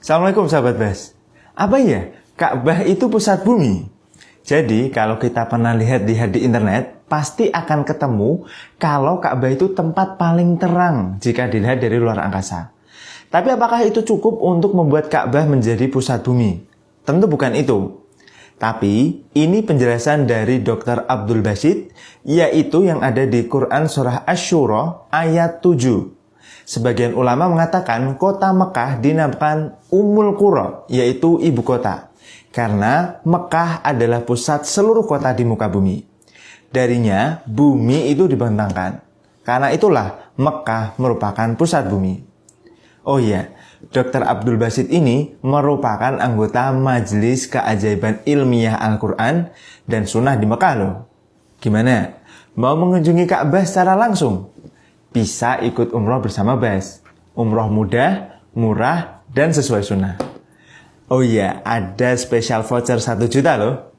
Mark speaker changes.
Speaker 1: Assalamualaikum sahabat Bas. Apa ya? Ka'bah itu pusat bumi. Jadi kalau kita pernah lihat-lihat di internet, pasti akan ketemu kalau Ka'bah itu tempat paling terang jika dilihat dari luar angkasa. Tapi apakah itu cukup untuk membuat Ka'bah menjadi pusat bumi? Tentu bukan itu. Tapi ini penjelasan dari Dr. Abdul Basid, yaitu yang ada di Quran Surah Ash-Shura ayat 7. Sebagian ulama mengatakan kota Mekah dinamakan Umul Qura, yaitu ibu kota. Karena Mekah adalah pusat seluruh kota di muka bumi. Darinya, bumi itu dibentangkan. Karena itulah Mekah merupakan pusat bumi. Oh iya, Dr. Abdul Basit ini merupakan anggota Majelis Keajaiban Ilmiah Al-Quran dan Sunnah di Mekah loh. Gimana? Mau mengunjungi Ka'bah secara langsung? Bisa ikut umroh bersama Bas. Umroh mudah, murah, dan sesuai sunnah. Oh iya, ada spesial voucher 1 juta loh